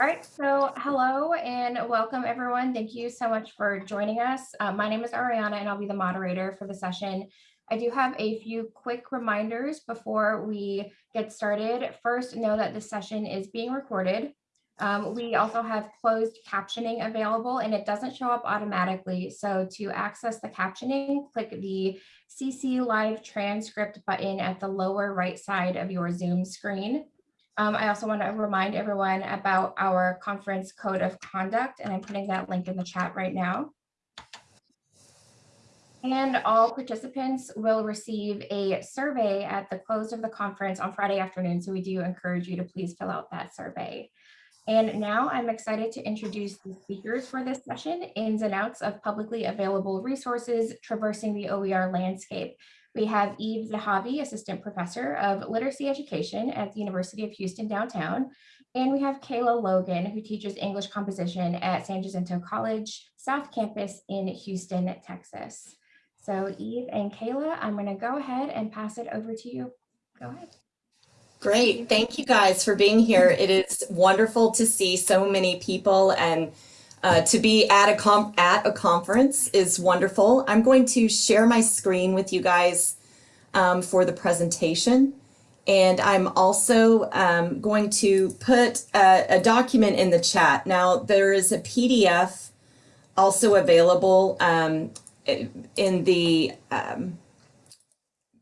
All right, so hello and welcome everyone. Thank you so much for joining us. Uh, my name is Ariana and I'll be the moderator for the session. I do have a few quick reminders before we get started. First, know that this session is being recorded. Um, we also have closed captioning available and it doesn't show up automatically. So to access the captioning, click the CC live transcript button at the lower right side of your Zoom screen. Um, I also want to remind everyone about our conference code of conduct, and I'm putting that link in the chat right now. And all participants will receive a survey at the close of the conference on Friday afternoon. So we do encourage you to please fill out that survey. And now I'm excited to introduce the speakers for this session, ins and outs of publicly available resources traversing the OER landscape. We have Eve Zahavi, Assistant Professor of Literacy Education at the University of Houston downtown. And we have Kayla Logan, who teaches English composition at San Jacinto College South Campus in Houston, Texas. So Eve and Kayla, I'm going to go ahead and pass it over to you. Go ahead. Great. Thank you guys for being here. It is wonderful to see so many people and uh, to be at a at a conference is wonderful. I'm going to share my screen with you guys um, for the presentation. And I'm also um, going to put a, a, document in the chat. Now, there is a PDF also available um, in the, um,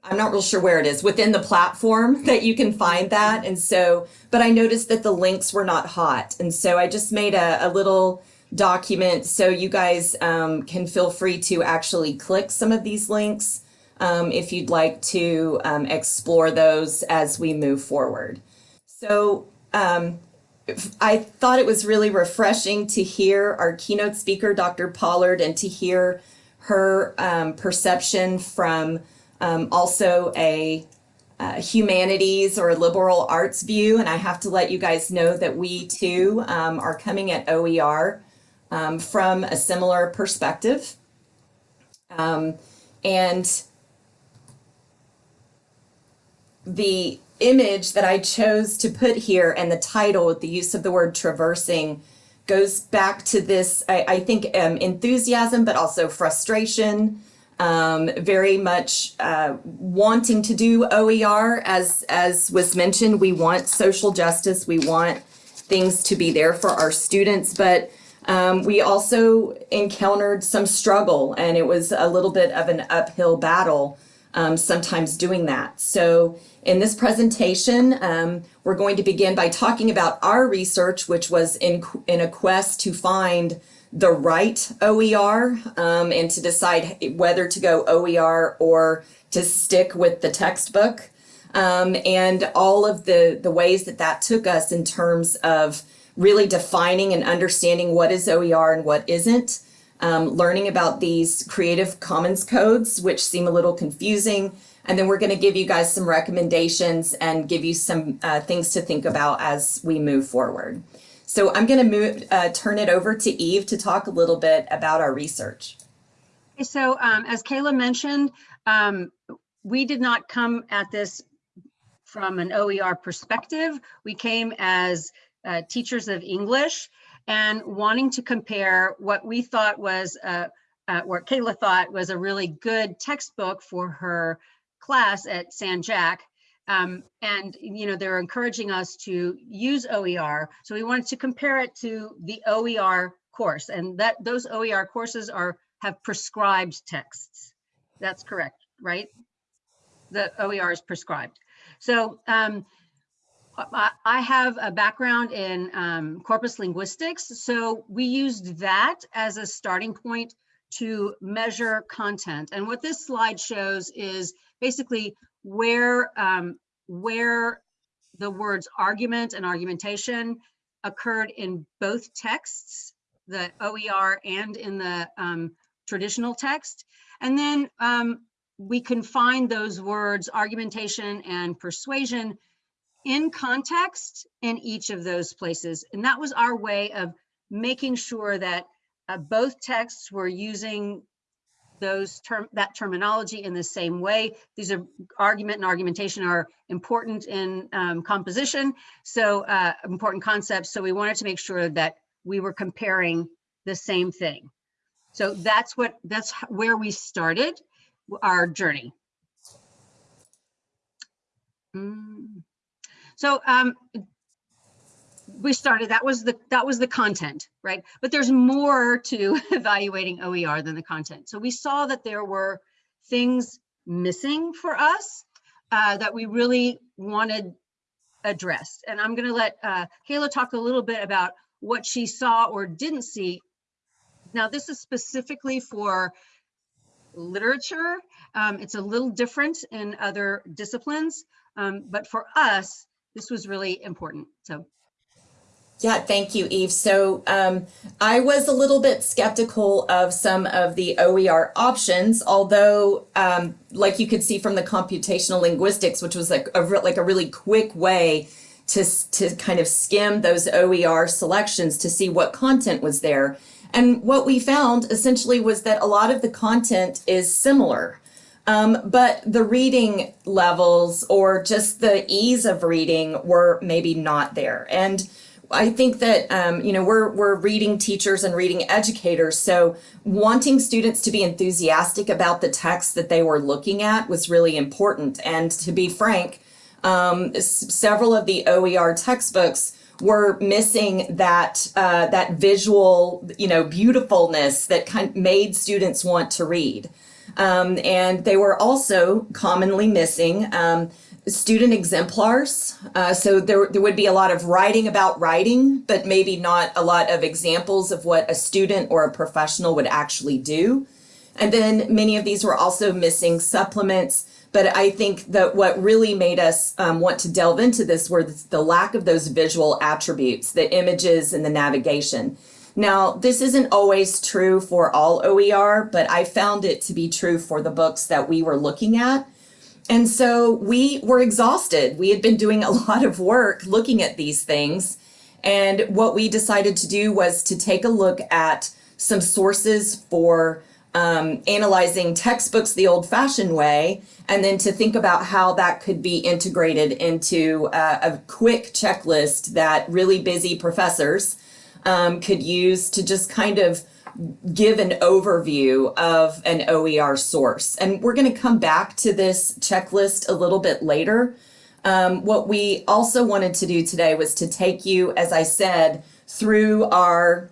I'm not real sure where it is, within the platform that you can find that. And so, but I noticed that the links were not hot. And so I just made a, a little document so you guys um, can feel free to actually click some of these links um, if you'd like to um, explore those as we move forward. So um, I thought it was really refreshing to hear our keynote speaker, Dr. Pollard, and to hear her um, perception from um, also a uh, humanities or liberal arts view. And I have to let you guys know that we too um, are coming at OER um, from a similar perspective. Um, and the image that I chose to put here and the title with the use of the word traversing goes back to this, I, I think, um, enthusiasm, but also frustration, um, very much uh, wanting to do OER. As, as was mentioned, we want social justice. We want things to be there for our students, but um, we also encountered some struggle and it was a little bit of an uphill battle um, sometimes doing that. So in this presentation, um, we're going to begin by talking about our research, which was in, in a quest to find the right OER um, and to decide whether to go OER or to stick with the textbook. Um, and all of the, the ways that that took us in terms of really defining and understanding what is OER and what isn't, um, learning about these Creative Commons codes, which seem a little confusing, and then we're going to give you guys some recommendations and give you some uh, things to think about as we move forward. So I'm going to move, uh, turn it over to Eve to talk a little bit about our research. So um, as Kayla mentioned, um, we did not come at this from an OER perspective. We came as uh, teachers of English and wanting to compare what we thought was, uh, uh, what Kayla thought was a really good textbook for her class at San Jac. Um, and, you know, they're encouraging us to use OER. So we wanted to compare it to the OER course and that those OER courses are have prescribed texts. That's correct, right? The OER is prescribed. So um, I have a background in um, corpus linguistics, so we used that as a starting point to measure content. And what this slide shows is basically where, um, where the words argument and argumentation occurred in both texts, the OER and in the um, traditional text. And then um, we can find those words argumentation and persuasion in context in each of those places. And that was our way of making sure that uh, both texts were using those term, that terminology in the same way. These are argument and argumentation are important in um, composition. So uh, important concepts. So we wanted to make sure that we were comparing the same thing. So that's what, that's where we started our journey. Mm. So um, we started, that was the, that was the content, right? But there's more to evaluating OER than the content. So we saw that there were things missing for us uh, that we really wanted addressed. And I'm gonna let uh, Kayla talk a little bit about what she saw or didn't see. Now, this is specifically for literature. Um, it's a little different in other disciplines, um, but for us, this was really important. So Yeah, thank you, Eve. So um, I was a little bit skeptical of some of the OER options, although, um, like you could see from the computational linguistics, which was like a like a really quick way to to kind of skim those OER selections to see what content was there. And what we found essentially was that a lot of the content is similar. Um, but the reading levels or just the ease of reading were maybe not there. And I think that um, you know we're we're reading teachers and reading educators, so wanting students to be enthusiastic about the text that they were looking at was really important. And to be frank, um, several of the OER textbooks were missing that uh, that visual, you know, beautifulness that kind of made students want to read. Um, and they were also commonly missing um, student exemplars. Uh, so there, there would be a lot of writing about writing, but maybe not a lot of examples of what a student or a professional would actually do. And then many of these were also missing supplements. But I think that what really made us um, want to delve into this were the, the lack of those visual attributes, the images and the navigation. Now, this isn't always true for all OER, but I found it to be true for the books that we were looking at. And so we were exhausted. We had been doing a lot of work looking at these things. And what we decided to do was to take a look at some sources for um, analyzing textbooks the old fashioned way, and then to think about how that could be integrated into uh, a quick checklist that really busy professors um, could use to just kind of give an overview of an OER source. And we're going to come back to this checklist a little bit later. Um, what we also wanted to do today was to take you, as I said, through our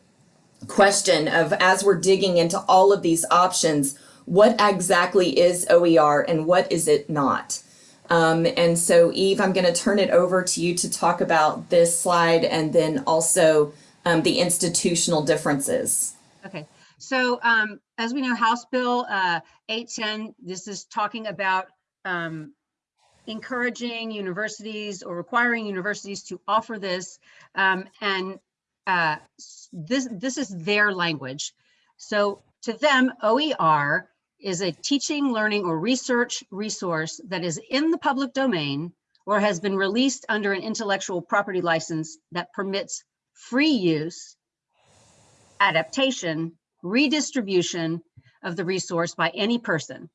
question of as we're digging into all of these options, what exactly is OER and what is it not? Um, and so, Eve, I'm going to turn it over to you to talk about this slide and then also um, the institutional differences. Okay, so um, as we know, House Bill uh, 810, this is talking about um, encouraging universities or requiring universities to offer this. Um, and uh, this, this is their language. So to them, OER is a teaching, learning, or research resource that is in the public domain or has been released under an intellectual property license that permits free use adaptation, redistribution of the resource by any person.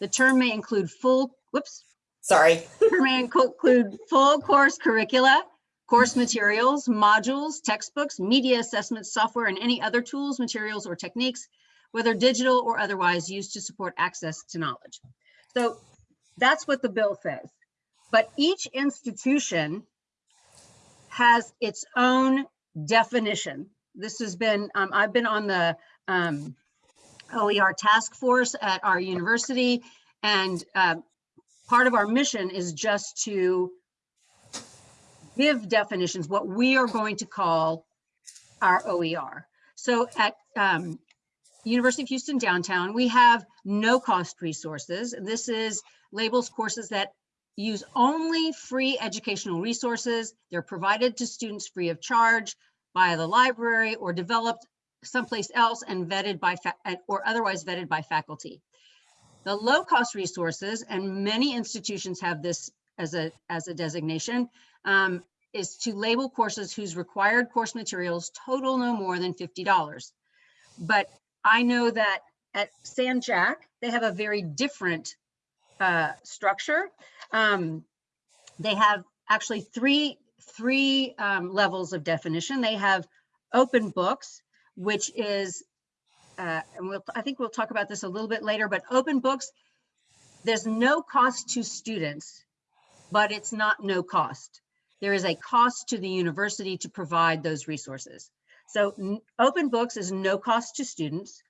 The term may include full, whoops, Sorry. term may include full course curricula, course materials, modules, textbooks, media assessment software, and any other tools, materials, or techniques, whether digital or otherwise, used to support access to knowledge. So that's what the bill says. But each institution has its own definition. This has been, um, I've been on the um, OER task force at our university, and uh, part of our mission is just to give definitions, what we are going to call our OER. So at um, University of Houston downtown, we have no cost resources. This is labels courses that use only free educational resources. They're provided to students free of charge by the library or developed someplace else and vetted by, or otherwise vetted by faculty. The low-cost resources, and many institutions have this as a, as a designation, um, is to label courses whose required course materials total no more than $50. But I know that at San Jac, they have a very different uh, structure. Um, they have actually three three um, levels of definition. They have open books, which is, uh, and we'll I think we'll talk about this a little bit later. But open books, there's no cost to students, but it's not no cost. There is a cost to the university to provide those resources. So open books is no cost to students.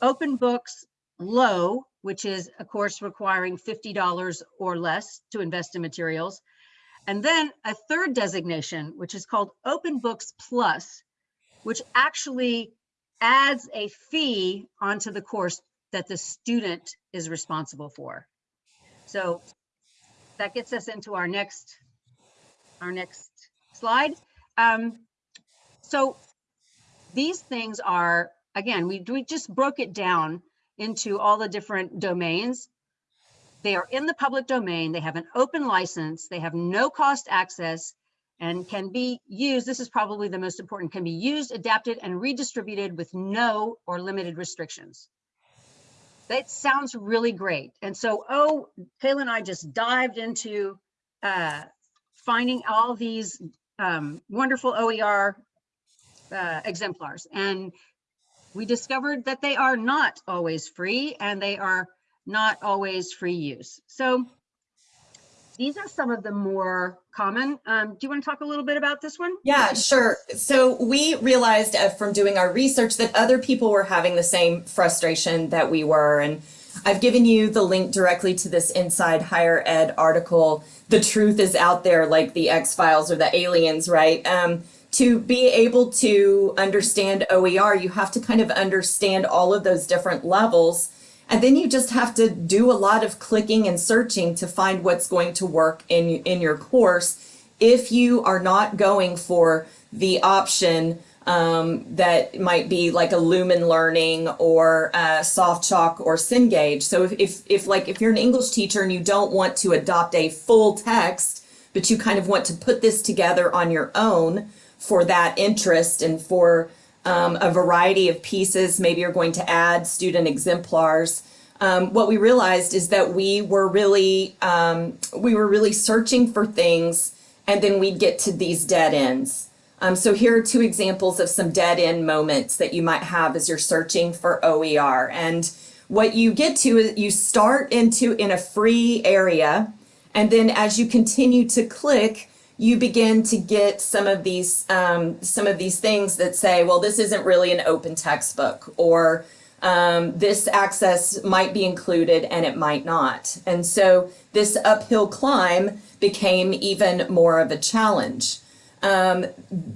Open books low, which is a course requiring $50 or less to invest in materials. And then a third designation, which is called Open Books Plus, which actually adds a fee onto the course that the student is responsible for. So that gets us into our next, our next slide. Um, so these things are, again, we, we just broke it down into all the different domains. They are in the public domain. They have an open license. They have no cost access and can be used. This is probably the most important, can be used, adapted, and redistributed with no or limited restrictions. That sounds really great. And so, oh, Kayla and I just dived into uh, finding all these um, wonderful OER uh, exemplars. And we discovered that they are not always free and they are not always free use. So these are some of the more common. Um, do you want to talk a little bit about this one? Yeah, sure. So we realized uh, from doing our research that other people were having the same frustration that we were. And I've given you the link directly to this Inside Higher Ed article. The truth is out there, like the X Files or the aliens, right? Um, to be able to understand OER, you have to kind of understand all of those different levels. And then you just have to do a lot of clicking and searching to find what's going to work in, in your course if you are not going for the option um, that might be like a Lumen Learning or uh, SoftChalk or Cengage. So if, if, if like if you're an English teacher and you don't want to adopt a full text, but you kind of want to put this together on your own for that interest and for um, a variety of pieces. Maybe you're going to add student exemplars. Um, what we realized is that we were really um, we were really searching for things, and then we'd get to these dead ends. Um, so here are two examples of some dead end moments that you might have as you're searching for OER. And what you get to is you start into in a free area, and then as you continue to click, you begin to get some of these um, some of these things that say, well, this isn't really an open textbook, or um, this access might be included and it might not. And so this uphill climb became even more of a challenge. Um,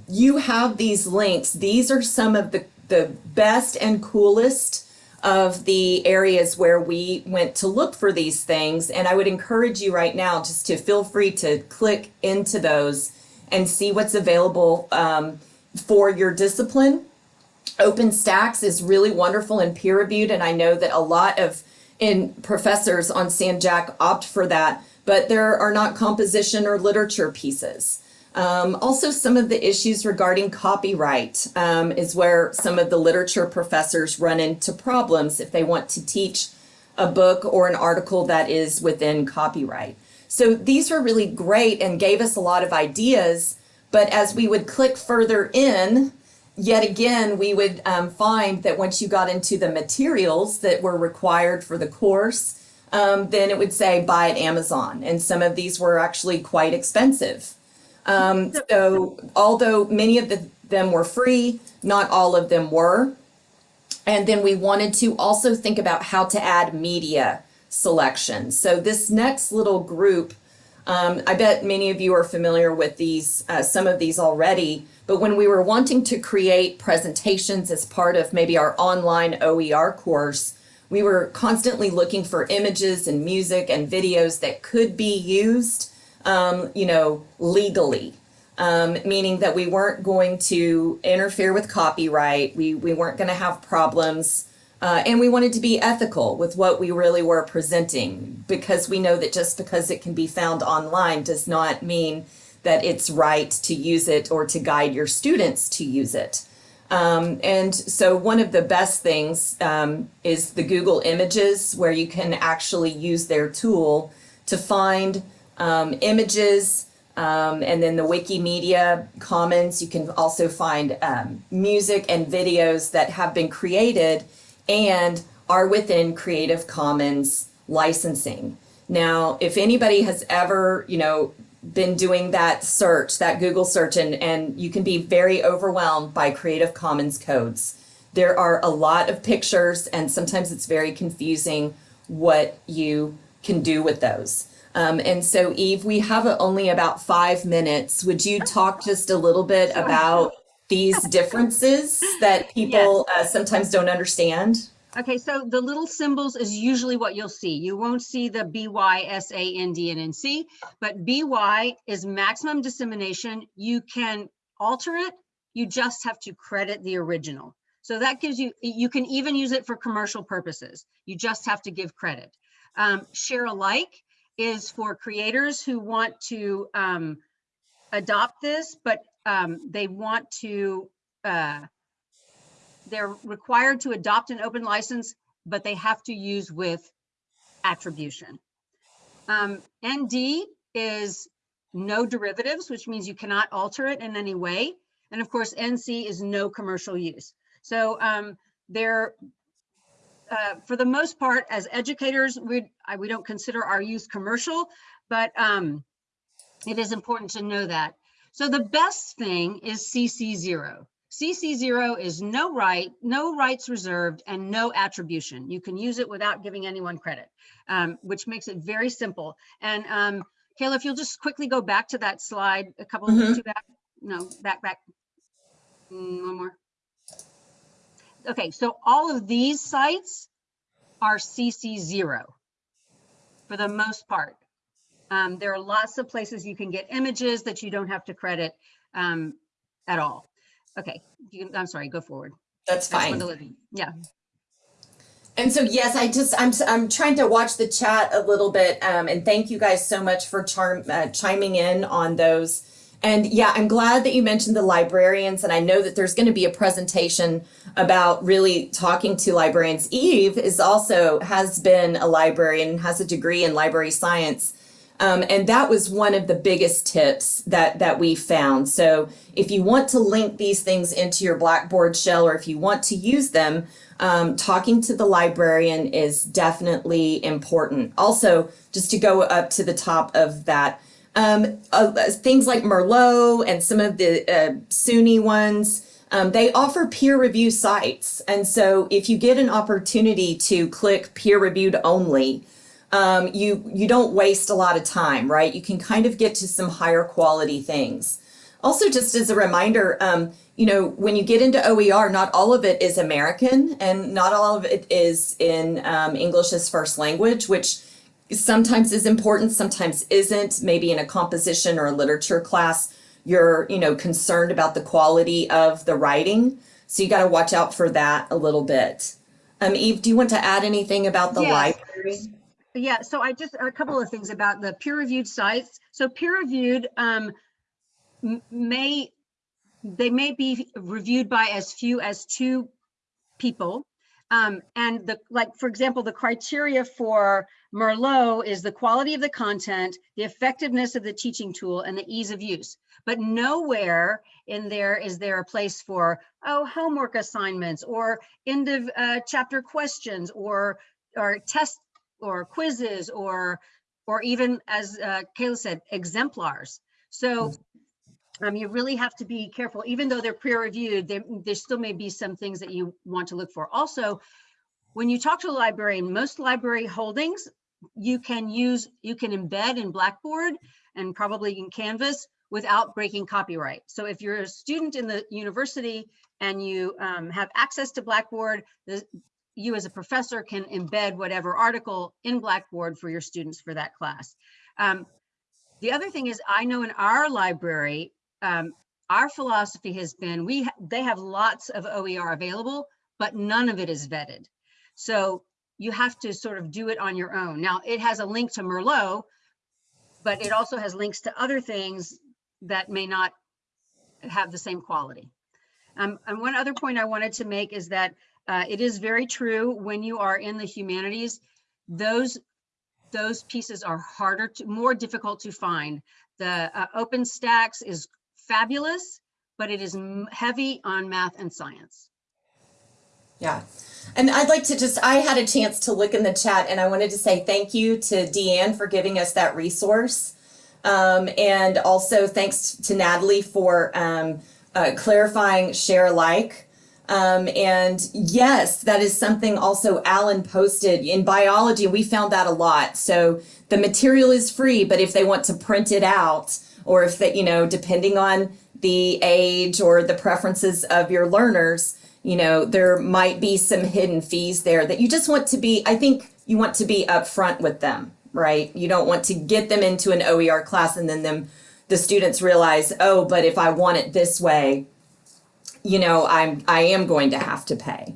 you have these links. These are some of the, the best and coolest of the areas where we went to look for these things. And I would encourage you right now just to feel free to click into those and see what's available um, for your discipline. OpenStax is really wonderful and peer reviewed. And I know that a lot of in professors on San Jac opt for that, but there are not composition or literature pieces. Um, also, some of the issues regarding copyright um, is where some of the literature professors run into problems if they want to teach a book or an article that is within copyright. So these were really great and gave us a lot of ideas. But as we would click further in, yet again, we would um, find that once you got into the materials that were required for the course, um, then it would say buy at Amazon. And some of these were actually quite expensive. Um, so although many of the, them were free, not all of them were. And then we wanted to also think about how to add media selection. So this next little group, um, I bet many of you are familiar with these, uh, some of these already, but when we were wanting to create presentations as part of maybe our online OER course, we were constantly looking for images and music and videos that could be used um, you know, legally. Um, meaning that we weren't going to interfere with copyright, we, we weren't going to have problems, uh, and we wanted to be ethical with what we really were presenting because we know that just because it can be found online does not mean that it's right to use it or to guide your students to use it. Um, and so one of the best things um, is the Google Images, where you can actually use their tool to find um, images. Um, and then the Wikimedia Commons, you can also find um, music and videos that have been created and are within Creative Commons licensing. Now, if anybody has ever, you know, been doing that search, that Google search, and, and you can be very overwhelmed by Creative Commons codes. There are a lot of pictures, and sometimes it's very confusing what you can do with those. Um, and so, Eve, we have only about five minutes. Would you talk just a little bit about these differences that people uh, sometimes don't understand? Okay, so the little symbols is usually what you'll see. You won't see the BY, SA, ND, and NC, but BY is maximum dissemination. You can alter it. You just have to credit the original. So that gives you, you can even use it for commercial purposes. You just have to give credit. Um, share alike is for creators who want to um, adopt this, but um, they want to, uh, they're required to adopt an open license, but they have to use with attribution. Um, ND is no derivatives, which means you cannot alter it in any way. And of course, NC is no commercial use. So um, they're, uh, for the most part, as educators, we, I, we don't consider our use commercial, but um, it is important to know that. So the best thing is CC0. CC0 is no right, no rights reserved, and no attribution. You can use it without giving anyone credit, um, which makes it very simple. And um, Kayla, if you'll just quickly go back to that slide, a couple Mhm. of two back, no, back, back. Mm, One more. Okay, so all of these sites are CC0 for the most part. Um, there are lots of places you can get images that you don't have to credit um, at all. Okay, you can, I'm sorry, go forward. That's fine. Yeah, And so, yes, I just I'm I'm trying to watch the chat a little bit, um, and thank you guys so much for charm, uh, chiming in on those. And yeah, I'm glad that you mentioned the librarians, and I know that there's going to be a presentation about really talking to librarians. Eve is also has been a librarian, has a degree in library science. Um, and that was one of the biggest tips that that we found. So if you want to link these things into your Blackboard shell, or if you want to use them, um, talking to the librarian is definitely important. Also, just to go up to the top of that, um, uh, things like Merlot and some of the uh, SUNY ones. Um, they offer peer review sites. And so if you get an opportunity to click peer reviewed only, um, you you don't waste a lot of time, right? You can kind of get to some higher quality things. Also, just as a reminder, um, you know, when you get into OER, not all of it is American, and not all of it is in um, English as first language, which sometimes is important, sometimes isn't. Maybe in a composition or a literature class, you're you know concerned about the quality of the writing, so you got to watch out for that a little bit. Um, Eve, do you want to add anything about the Yes. library? yeah, so I just, a couple of things about the peer-reviewed sites. So peer-reviewed um, may, they may be reviewed by as few as two people. Um, and the, like, for example, the criteria for Merlot is the quality of the content, the effectiveness of the teaching tool, and the ease of use. But nowhere in there is there a place for, oh, homework assignments or end of uh, chapter questions or, or test or quizzes or, or even as uh, Kayla said, exemplars. So um, you really have to be careful, even though they're peer reviewed, there, there still may be some things that you want to look for. Also, when you talk to a librarian, most library holdings, you can use, you can embed in Blackboard and probably in Canvas without breaking copyright. So if you're a student in the university and you um, have access to Blackboard, the, you as a professor can embed whatever article in Blackboard for your students for that class. Um, the other thing is I know in our library, um, our philosophy has been we ha- they have lots of OER available, but none of it is vetted. So you have to sort of do it on your own. Now it has a link to Merlot, but it also has links to other things that may not have the same quality. Um, and one other point I wanted to make is that uh, it is very true when you are in the humanities, those those pieces are harder to more difficult to find. The uh, OpenStax is fabulous, but it is heavy on math and science. Yeah. And I'd like to just, I had a chance to look in the chat and I wanted to say thank you to Deanne for giving us that resource. Um, and also thanks to Natalie for um, uh, clarifying share alike. Um, and yes, that is something also Alan posted in biology. We found that a lot. So the material is free, but if they want to print it out, or if they, you know, depending on the age or the preferences of your learners, you know, there might be some hidden fees there that you just want to be, I think you want to be upfront with them, right? You don't want to get them into an OER class and then them, the students realize, oh, but if I want it this way, you know, I'm, I am going to have to pay.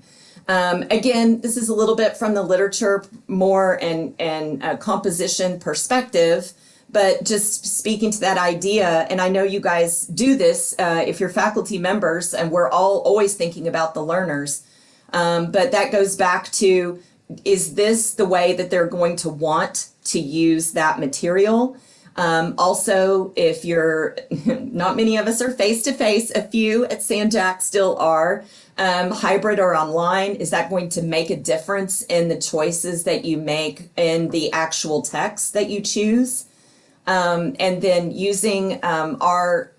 Um, again, this is a little bit from the literature more and, and composition perspective, but just speaking to that idea, and I know you guys do this uh, if you're faculty members, and we're all always thinking about the learners. Um, but that goes back to, is this the way that they're going to want to use that material? Um, also, if you're, not many of us are face to face, a few at San Jac still are, um, hybrid or online, is that going to make a difference in the choices that you make in the actual text that you choose? Um, and then using um, our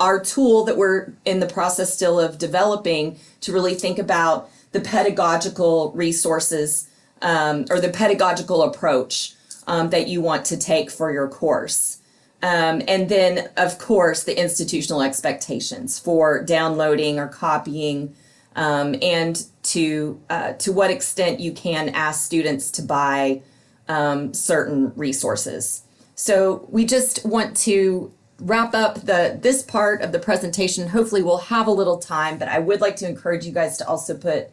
our tool that we're in the process still of developing to really think about the pedagogical resources um, or the pedagogical approach um, that you want to take for your course. Um, and then, of course, the institutional expectations for downloading or copying, um, and to uh, to what extent you can ask students to buy certain resources. So we just want to wrap up the this part of the presentation. Hopefully, we'll have a little time, but I would like to encourage you guys to also put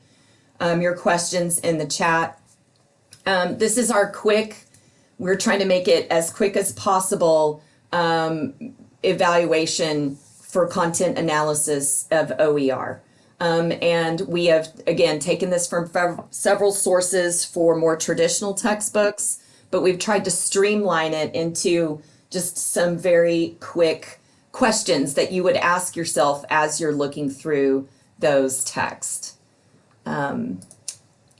um, your questions in the chat. Um, this is our quick we're trying to make it as quick as possible um, evaluation for content analysis of OER. Um, and we have, again, taken this from several sources for more traditional textbooks, but we've tried to streamline it into just some very quick questions that you would ask yourself as you're looking through those texts. Um,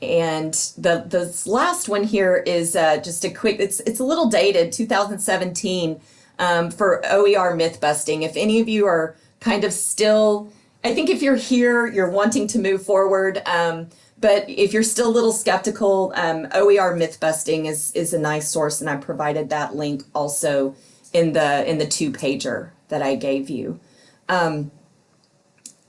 and the the last one here is uh, just a quick. It's it's a little dated, 2017, um, for OER myth busting. If any of you are kind of still, I think if you're here, you're wanting to move forward. Um, but if you're still a little skeptical, um, OER myth busting is is a nice source, and I provided that link also in the in the two pager that I gave you. Um,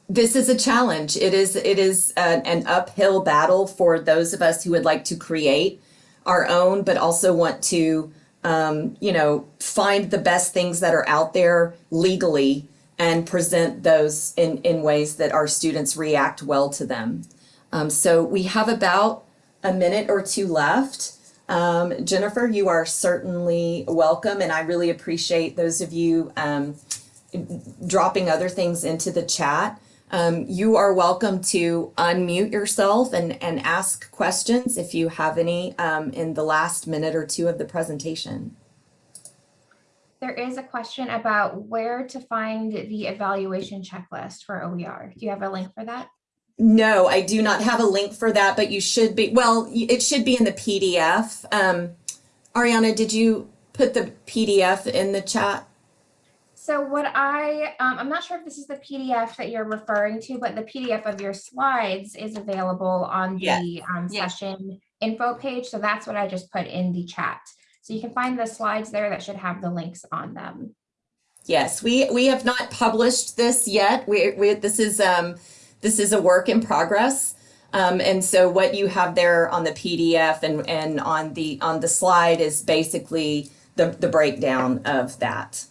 this is a challenge. It is it is an, an uphill battle for those of us who would like to create our own, but also want to um, you know find the best things that are out there legally and present those in in ways that our students react well to them. Um, so we have about a minute or two left. Um, Jennifer, you are certainly welcome, and I really appreciate those of you um, dropping other things into the chat. Um, you are welcome to unmute yourself and, and ask questions if you have any um, in the last minute or two of the presentation. There is a question about where to find the evaluation checklist for OER. Do you have a link for that? No, I do not have a link for that, but you should be, well, it should be in the PDF. Um, Ariana, did you put the PDF in the chat? So what I, um, I'm not sure if this is the PDF that you're referring to, but the PDF of your slides is available on Yes. the um, Yes. session info page. So that's what I just put in the chat. So you can find the slides there that should have the links on them. Yes, we we have not published this yet. We we this is um this is a work in progress. Um, and so what you have there on the PDF and and on the on the slide is basically the the breakdown of that.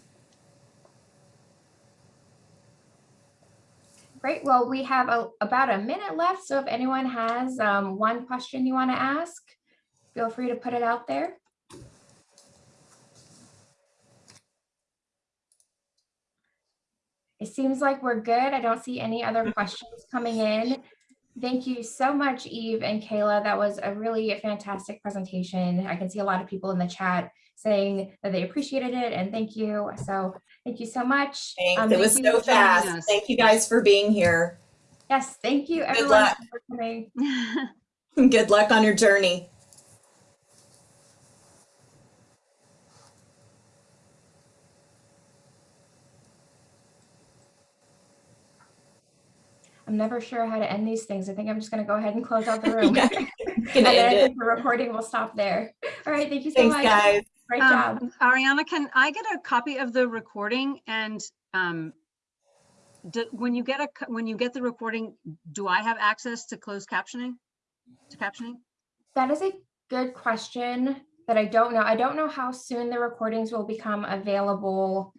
Great. Well, we have a, about a minute left. So if anyone has um, one question you want to ask, feel free to put it out there. It seems like we're good. I don't see any other questions coming in. Thank you so much, Eve and Kayla. That was a really fantastic presentation. I can see a lot of people in the chat saying that they appreciated it and thank you. So thank you so much. Thanks. Um, It was thank you so fast. us. Thank you guys for being here. Yes, thank you everyone luck. for coming. Good luck on your journey. I'm never sure how to end these things. I think I'm just gonna go ahead and close out the room. Yeah, And then I think the recording will stop there. All right, thank you so Thanks, much. guys. Great job. Um, Ariana, can I get a copy of the recording and um, do- when you get a, when you get the recording, do I have access to closed captioning? To captioning? That is a good question that I don't know. I don't know how soon the recordings will become available.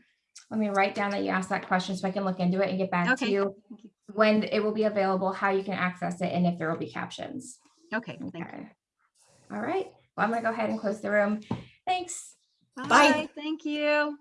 Let me write down that you asked that question so I can look into it and get back to Okay, you. you. When it will be available, how you can access it, and if there will be captions. Okay, thank you. All right, well, I'm gonna go ahead and close the room. Thanks. Bye. Bye, thank you.